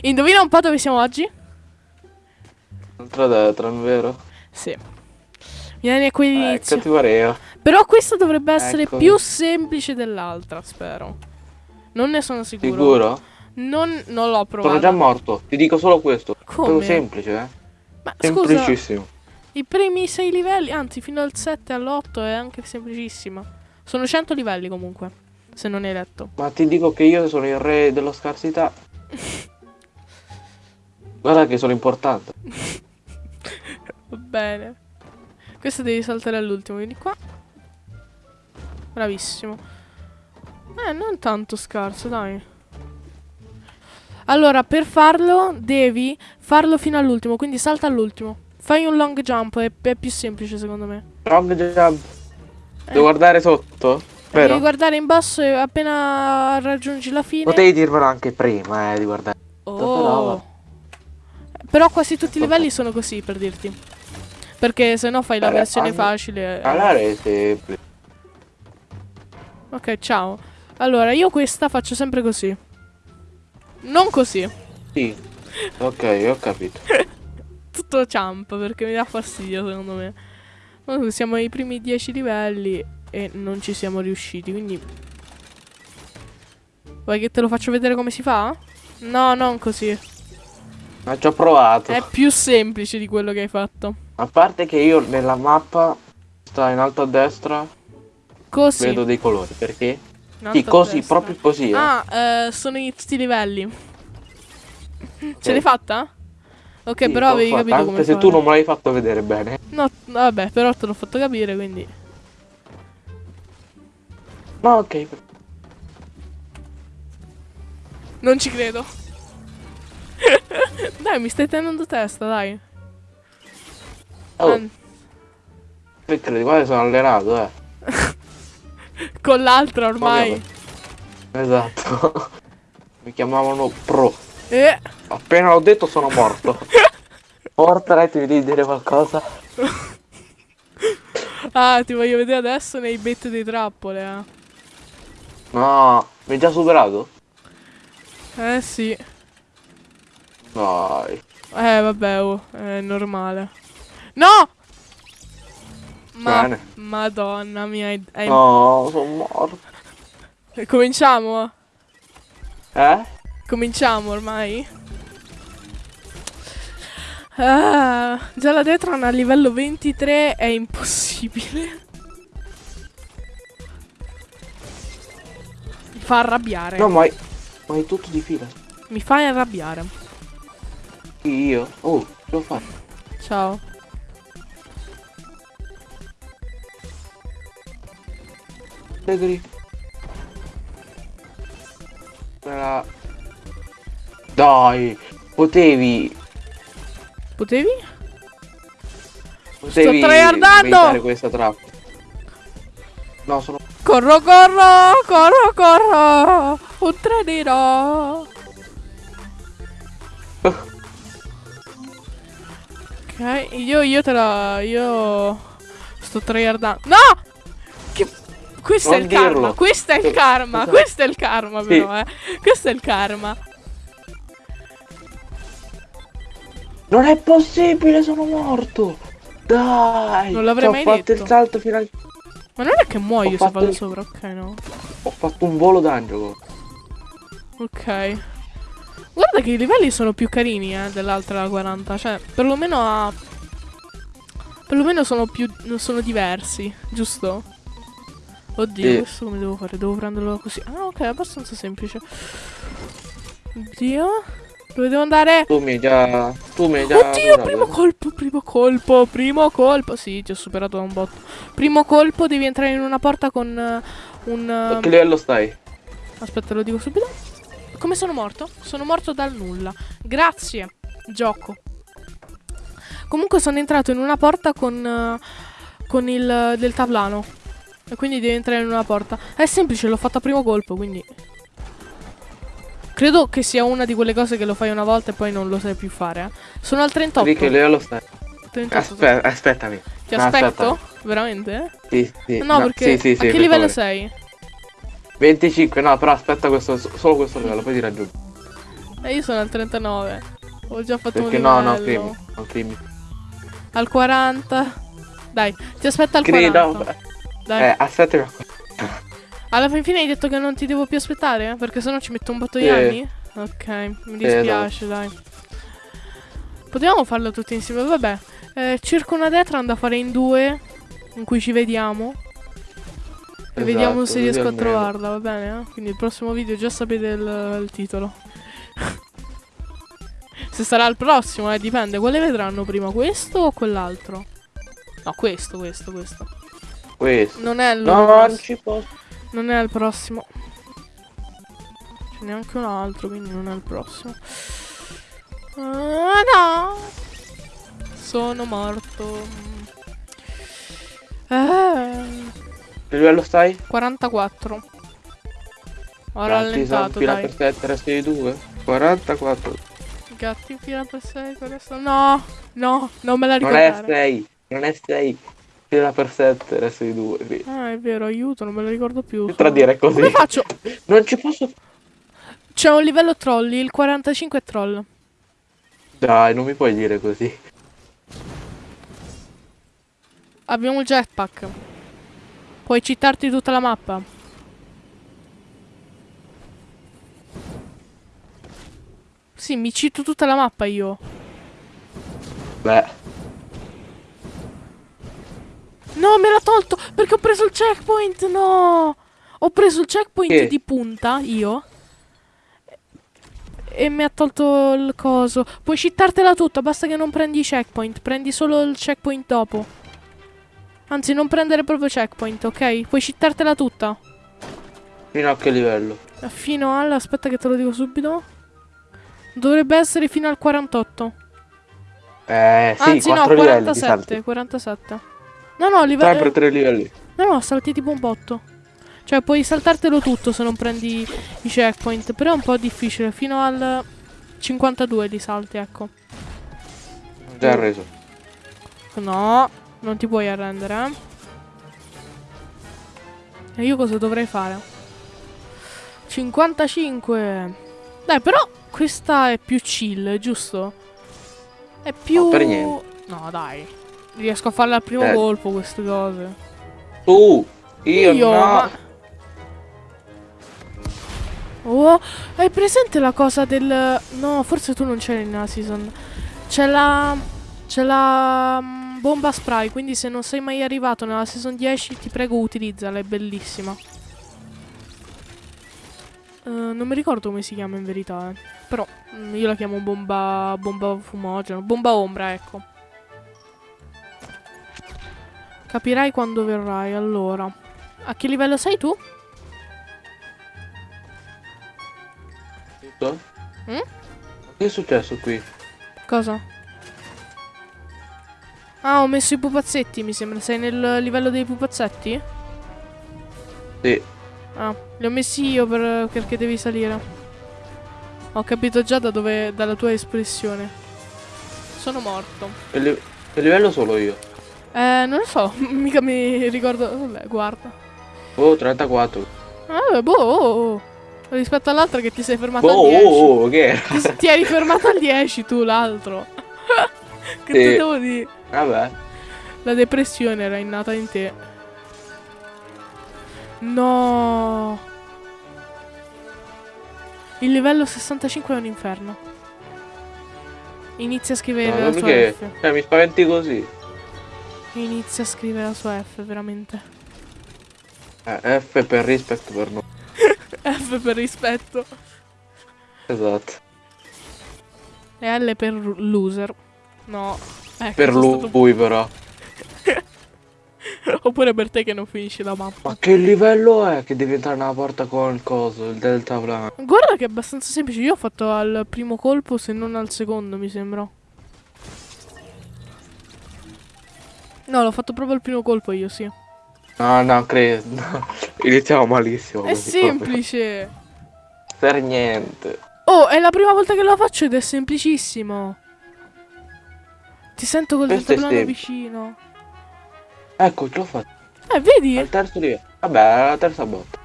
Indovina un po' dove siamo oggi? Un'altra Detran, vero? Sì. Vieni qui Eh, all'inizio. cattiveria. Però questa dovrebbe essere Ecco. più semplice dell'altra, spero. Non ne sono sicuro. Sicuro? Non, non l'ho Sono provato. già morto. Ti dico solo questo. Come? semplice, eh. Ma scusa, Semplicissimo. i primi 6 livelli, anzi fino al 7 all'8 è anche semplicissima. Sono 100 livelli comunque, se non hai letto. Ma ti dico che io sono il re della scarsità. Guarda che sono importante. Va bene. Questo devi saltare all'ultimo, vieni qua. Bravissimo. Eh, non tanto scarso, dai. Allora, per farlo devi farlo fino all'ultimo, quindi salta all'ultimo. Fai un long jump, è, è più semplice secondo me. Long jump. Eh. Devo guardare sotto? Devi Vero? guardare in basso e appena raggiungi la fine... Potevi dirmelo anche prima, eh, di guardare. Oh. Però quasi tutti i livelli sono così, per dirti. Perché se no fai la versione facile. Allora è semplice. Ok, ciao. Allora, io questa faccio sempre così. Non così. Sì. Ok, ho capito. Tutto jump, perché mi dà fastidio, secondo me. Siamo ai primi 10 livelli e non ci siamo riusciti, quindi... Vuoi che te lo faccio vedere come si fa? No, non così. Ma ci ho provato. È più semplice di quello che hai fatto. A parte che io nella mappa sta in alto a destra Così. vedo dei colori. Perché? Sì, così, destra. proprio così. eh. Ah, eh, sono in tutti i livelli. Ce Ok. l'hai fatta? Ok, Sì, però avevi fatta, capito Anche come se fare. tu non me l'hai fatto vedere bene. No, vabbè, però te l'ho fatto capire, quindi... Ma ok. Non ci credo. Dai, mi stai tenendo testa, dai. Oh, An- credi? Guarda, sono allenato, eh. con l'altra ormai. Esatto. Mi chiamavano pro. Eh, Appena l'ho detto sono morto. Fortnite mi devi dire qualcosa? ah, ti voglio vedere adesso nei bet dei trappole, eh. No, mi hai già superato? Eh sì. Dai. Eh, vabbè, oh, è normale. No! Ma... Bene. Madonna mia, hai- No, sono morto. Cominciamo? Eh? Cominciamo ormai? Ah, già la Detron a livello 23 è impossibile. Mi fa arrabbiare. No, ma hai, ma hai tutto di fila. Mi fai arrabbiare. Io? Oh, ce l'ho fatto. Ciao. Gregory. Era... Dai, potevi... Potevi? Potevi tryhardando! evitare questa trappola. No, sono... Corro, corro, corro, corro. Un trenino. Ok, io, io te la... Io... Sto tryhardando. No! Che... Questo è Non il karma, dirlo. questo è il karma, questo è il karma però, eh. Questo è il karma. Non è possibile, sono morto! Dai! Non l'avrei mai ho fatto detto. il salto fino al... Ma non è che muoio se fatto vado il- sopra, ok no. Ho fatto un volo d'angelo. Ok. Guarda che i livelli sono più carini, eh, dell'altra 40. Cioè, perlomeno ha... Perlomeno sono più... sono diversi, giusto? Oddio, Sì. questo come devo fare? Devo prenderlo così. Ah, ok, è abbastanza semplice. Oddio. Dove devo andare? Tu mi hai già... Tu mi hai già... Oddio, superato, primo colpo, primo colpo, primo colpo. Sì, ti ho superato da un botto. Primo colpo, devi entrare in una porta con eh, un... A che livello stai? Aspetta, lo dico subito. Come sono morto? Sono morto dal nulla. Grazie, gioco. Comunque sono entrato in una porta con, eh, con il deltaplano. E quindi devi entrare in una porta. È semplice, l'ho fatto a primo colpo, quindi... Credo che sia una di quelle cose che lo fai una volta e poi non lo sai più fare. eh. Sono al 38. Di che livello stai? 38. Aspetta, aspettami. Ti no, aspetto? Veramente? Sì, sì. No, perché... Sì, sì, sì, a che livello favore. sei? 25, no, però aspetta questo, solo questo livello, poi ti raggiungo. E io sono al 39. Ho già fatto Perché un no, livello. no, crimi. No, crimi. Al 40. Dai, ti aspetta al Crimi, 40. no. Dai. Eh, aspetta. Alla fin fine hai detto che non ti devo più aspettare? Perché sennò ci metto un botto di Sì. anni? Ok, mi dispiace, dai. Potevamo farlo tutti insieme, vabbè. Eh, cerco una Detran da fare in due, in cui ci vediamo. E vediamo se riesco a trovarla, va bene? eh? Quindi il prossimo video già sapete il, il titolo. se sarà il prossimo, eh, dipende. Quale vedranno prima, questo o quell'altro? No, questo, questo, questo. Questo. Non è il No, non ci posso. non è il prossimo. C'è neanche un altro, quindi non è il prossimo. Ah, no! Sono morto. Eh, Che livello stai? 44. Ho rallentato, fila dai. per 7, resti di 2. 44. Gatti fila per 6, questo. No, no, non me la Non è ricordare. 6. Non è 6. Fila per 7, resti di 2. Ah, è vero, aiuto, non me la ricordo più. Tra dire così. Come faccio? Non ci posso. C'è un livello trolli, il 45 è troll. Dai, non mi puoi dire così. Abbiamo il jetpack. Puoi citarti tutta la mappa. Sì, mi cito tutta la mappa io. Beh. No, me l'ha tolto perché ho preso il checkpoint. No, ho preso il checkpoint Che? di punta io. E mi ha tolto il coso. Puoi citartela tutta, basta che non prendi i checkpoint. Prendi solo il checkpoint dopo. Anzi, non prendere proprio checkpoint, ok? Puoi citartela tutta. Fino a che livello? Fino al... Aspetta che te lo dico subito. Dovrebbe essere fino al 48. Eh, sì, Anzi no, 4 livelli di salti. 47. 47. No, no, livello... Sempre 3 livelli. No, no, salti tipo un botto. Cioè, puoi saltartelo tutto se non prendi i checkpoint. Però è un po' difficile. Fino al 52 li salti, ecco. Già reso. No, non ti puoi arrendere, eh. E io cosa dovrei fare? 55. Dai, però questa è più chill, giusto? È più... No. No, dai. Riesco a farla al primo Eh. colpo queste cose. Tu, io, no. ma- Oh, hai presente la cosa del... No, forse tu non c'eri nella season. C'è la... C'è la mm, bomba spray, quindi se non sei mai arrivato nella season 10 ti prego utilizzala, è bellissima. Eh, non mi ricordo come si chiama in verità, eh. Però mm, io la chiamo bomba... bomba fumogeno, bomba ombra, ecco. Capirai quando verrai, allora. A che livello sei tu? Tutto? Mm? Che è successo qui? Cosa? Ah, ho messo i pupazzetti, mi sembra. Sei nel livello dei pupazzetti? Sì. Ah, li ho messi io per- perché devi salire. Ho capito già da dove, dalla tua espressione. Sono morto. Che, li- livello solo io? Eh, non lo so, mica mi ricordo. Vabbè, guarda. Oh, 34. Ah, boh, oh, oh. Rispetto all'altra che ti sei fermato Oh, al 10. oh, oh, che era? Ti, ti eri fermato al 10 tu, l'altro. che Sì. te devo dire? Vabbè. La depressione era innata in te. No. Il livello 65 è un inferno. Inizia a scrivere No, la sua perché? F. Eh, mi spaventi così. Inizia a scrivere la sua F, veramente. Eh, F per rispetto per noi. F per rispetto. Esatto. E L per loser. No. Ecco, Per lui, stato- però. Oppure per te che non finisci la mappa. Ma che livello è che devi entrare nella porta con il coso, il delta plan? Guarda che è abbastanza semplice. Io ho fatto al primo colpo, se non al secondo, mi sembra. No, l'ho fatto proprio al primo colpo io, sì. No, no, credo. Iniziamo malissimo. È così, proprio. semplice. Per niente. Oh, è la prima volta che lo faccio ed è semplicissimo. Ti sento col deltaplano vicino. Ecco, ce l'ho fatto. Eh, vedi? Al terzo livello. Vabbè, alla terza botta.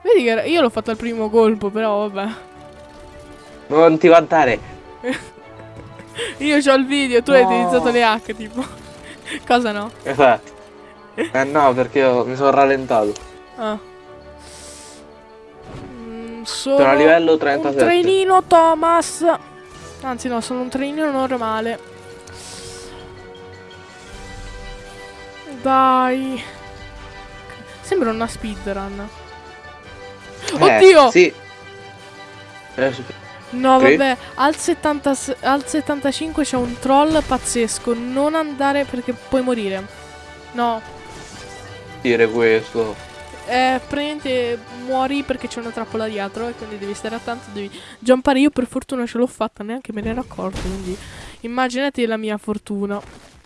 Vedi che io l'ho fatto al primo colpo, però vabbè. Non ti vantare. Io ho il video, tu hai No. utilizzato le H, tipo. Cosa no? Esatto. Eh no, perché io mi sono rallentato. Ah. Mm, sono Sono a livello un 37. trainino Thomas. Anzi no, sono un trainino normale. Dai. Sembra una speedrun. Eh, Oddio! Sì. Eh. No, vabbè, al, 70 al 75 c'è un troll pazzesco. Non andare perché puoi morire. No, dire questo. Eh, praticamente muori perché c'è una trappola dietro e quindi devi stare attento, devi jumpare. Io per fortuna ce l'ho fatta, neanche me ne ero accorto, quindi immaginate la mia fortuna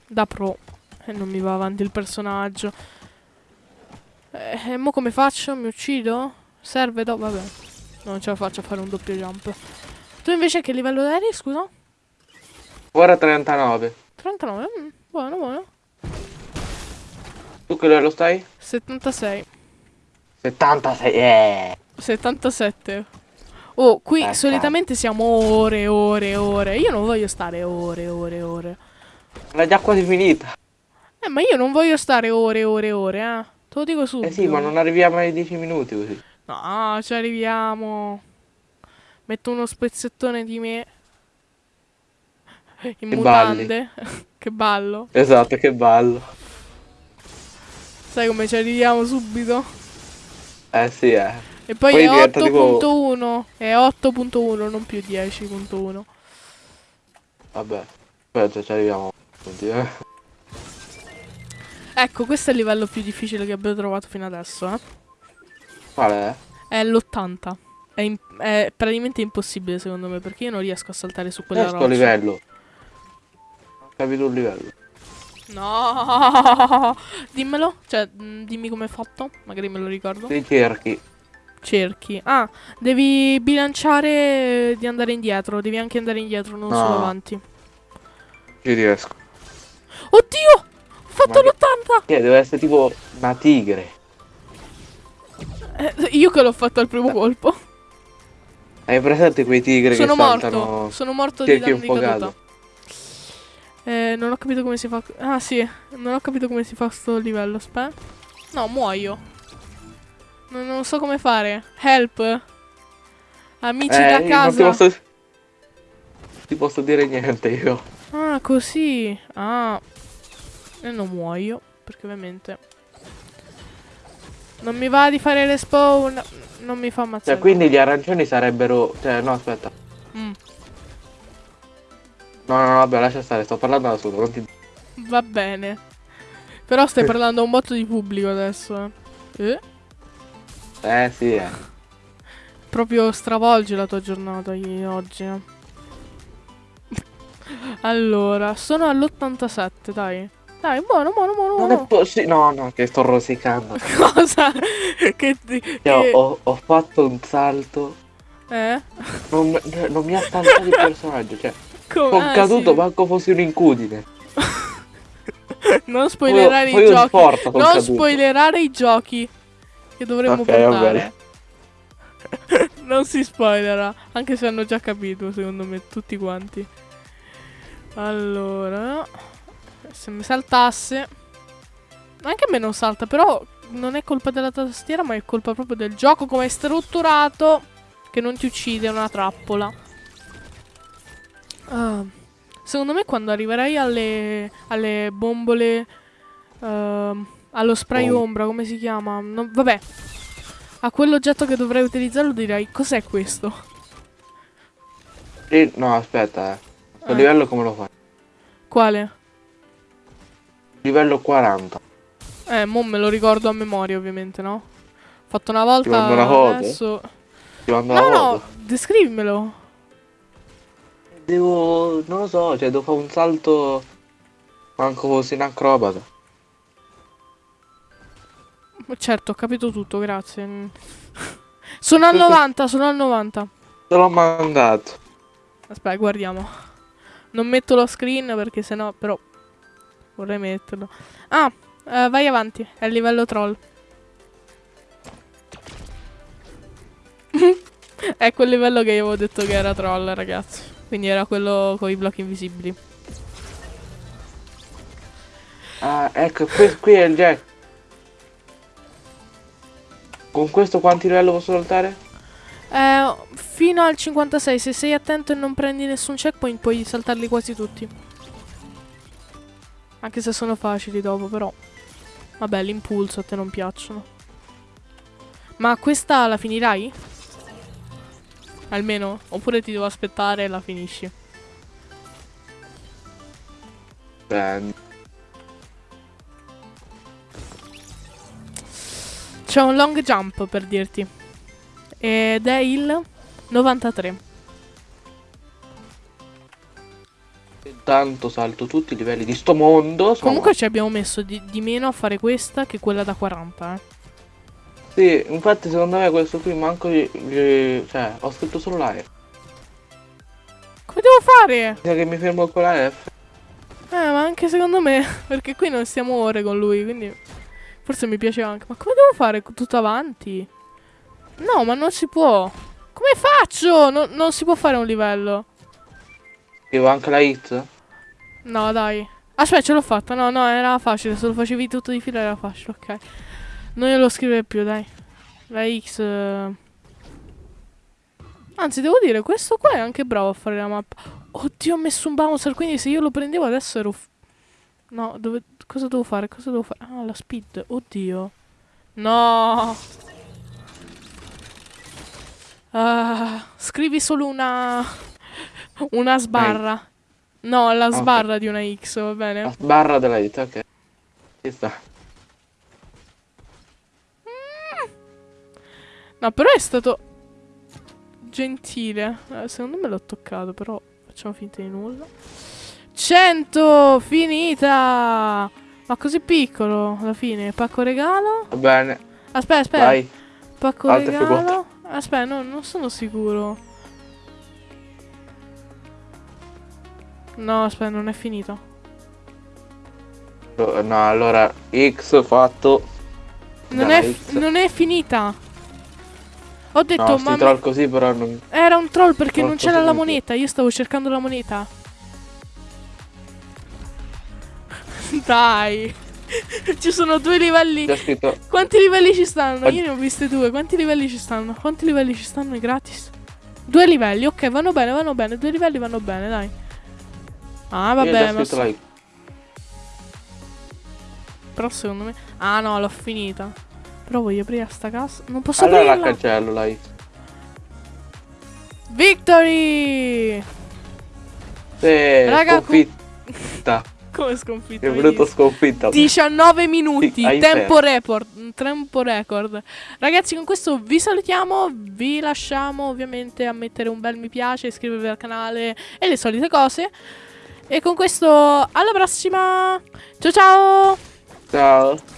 da pro. E non mi va avanti il personaggio. Eh, e mo come faccio? Mi uccido? Serve? No, vabbè. Non ce la faccio a fare un doppio jump. Tu invece che livello eri, scusa? Ora 39. 39? Mm, buono, buono. Tu che livello stai? 76. 76. Eh. 77. Oh, qui Eh, solitamente siamo ore e ore e ore. Io non voglio stare ore e ore ore. L'ha già quasi finita. Eh, ma io non voglio stare ore ore ore, eh. Te lo dico subito. Eh sì, ma non arriviamo ai 10 minuti così. No, ci arriviamo. Metto uno spezzettone di me. In Che mutande. che ballo. Esatto, che ballo. Sai come ci arriviamo subito? Eh sì, eh. E poi, Poi è diventa tipo- 8.1. È 8.1, non più 10.1. Vabbè. Aspetta, ci arriviamo. Oddio. Ecco, questo è il livello più difficile che abbiamo trovato fino adesso, eh. Qual è? È l'80. È, è praticamente impossibile secondo me, perché io non riesco a saltare su quella Questo roccia. livello. Ho capito un livello. No! Dimmelo, cioè, mh, dimmi come è fatto, magari me lo ricordo. Dei cerchi. Cerchi. Ah, devi bilanciare di andare indietro, devi anche andare indietro, non No. solo avanti. Ci riesco. Oddio! Ho fatto Ma l'80! Che deve essere tipo una tigre. Eh, io che l'ho fatto al primo colpo. Hai presente quei tigri Sono che morto. saltano? Sono morto di danno di caduta. Eh, non ho capito come si fa. Ah, sì. Non ho capito come si fa sto livello. Aspetta. No, muoio. Non, non so come fare. Help. Amici Eh, da io non ti casa. posso... ti posso dire niente io. Ah, così. Ah. E non muoio. Perché ovviamente. Non mi va di fare le spawn. Non mi fa ammazzare. Cioè, quindi gli arancioni sarebbero... Cioè, no, aspetta. No, no, no, vabbè, lascia stare, sto parlando da solo. Non ti... va bene. Però stai parlando a un botto di pubblico adesso. Eh. Eh? Eh, sì, eh. Proprio stravolge la tua giornata oggi. eh. allora, sono all'87, dai. Dai, buono, buono, buono. Non è buono. possibile... No, no, che sto rosicando. Cosa? che ti... Cioè, ho, che- ho- ho fatto un salto. Eh? Non, non mi ha saltato il personaggio. Cioè, Come? sono Ah, caduto, sì. manco fossi un'incudine. Non spoilerare Poi- i poi un giochi. Non caduto. spoilerare i giochi. Che dovremmo Ok, va portare. non si spoilerà. Anche se hanno già capito, secondo me, tutti quanti. Allora. Se mi saltasse. Anche a me non salta, però non è colpa della tastiera, ma è colpa proprio del gioco come è strutturato. Che non ti uccide, è una trappola. Ah, secondo me quando arriverai alle, alle bombole... ehm, allo spray Oh. ombra, come si chiama? Non- vabbè. A quell'oggetto che dovrei utilizzarlo direi cos'è questo? Sì, no, aspetta, eh. Questo Eh. livello come lo fai? Quale? Livello 40. Eh, mo me lo ricordo a memoria ovviamente, no? Fatto una volta, mando una foto? adesso... Ti mando No, la no, foto. descrivimelo. Devo... non lo so, cioè devo fare un salto... Manco fossi un acrobata. Certo, ho capito tutto, grazie. Sono al 90, sono al 90. Te l'ho mandato. Aspetta, guardiamo. Non metto lo screen perché sennò, però vorrei metterlo. Ah, eh, vai avanti, è il livello troll. È quel livello che io avevo detto che era troll, ragazzi. Quindi era quello con i blocchi invisibili. Ah, ecco, qui, qui è il jack. Con questo quanti livelli posso saltare? Eh, fino al 56, se sei attento e non prendi nessun checkpoint puoi saltarli quasi tutti. Anche se sono facili dopo, però. Vabbè, l'impulso a te non piacciono. Ma questa la finirai? Almeno? Oppure ti devo aspettare e la finisci? Beh, C'è un long jump per dirti. Ed è il 93. tanto salto tutti i livelli di sto mondo. Comunque ci abbiamo messo di, di meno a fare questa che quella da 40, eh. Sì, infatti secondo me questo qui manco gli, gli- cioè, ho scritto solo la F. Come devo fare? Bisogna che mi fermo con la F. Eh, ma anche secondo me, perché qui non stiamo ore con lui, quindi forse mi piace anche. Ma come devo fare tutto avanti? No, ma non si può. Come faccio? No- non si può fare un livello. Scrivo anche la hit. No, dai. Aspetta, ce l'ho fatta. No, no, era facile. Se lo facevi tutto di fila era facile, ok. Non glielo scrivere più, dai. La X. eh. Anzi, devo dire, questo qua è anche bravo a fare la mappa. Oddio, ho messo un bouncer, quindi se io lo prendevo adesso ero... No, dove... cosa devo fare? Cosa devo fare? Ah, la speed. Oddio. No. Ah, scrivi solo una... Una sbarra. No, la sbarra di una X, va La bene? barra della hit, ok. Ci sta. No, però è stato gentile. Eh, secondo me l'ho toccato, però facciamo finta di nulla. 100! Finita! Ma così piccolo alla fine. Pacco regalo? Va bene, Aspetta, aspetta. vai. Pacco Altre regalo? Aspetta, no, non sono sicuro. No, aspetta, non è finito. No, allora X fatto. Non Dalla è, X. non è finita. Ho detto, No, ma troll così però non... era un troll perché Non non c'era la moneta. Io stavo cercando la moneta. Dai. Ci sono due livelli. Quanti livelli ci stanno? Io ne ho viste due. Quanti livelli ci stanno? Quanti livelli ci stanno gratis? Due livelli, ok, vanno bene, vanno bene. Due livelli vanno bene, dai. Ah, già vabbè, ma però secondo me. Ah no, l'ho finita. Però voglio aprire sta cassa. Non posso Allora la aprirla. cancello la X. Victory! Sì, Raga, sconfitta. Come sconfitto? È venuto sconfitta. 19 minuti, Sì, tempo record, tempo record. Ragazzi, con questo vi salutiamo, vi lasciamo ovviamente a mettere un bel mi piace, iscrivervi al canale e le solite cose. E con questo alla prossima. Ciao ciao! Ciao.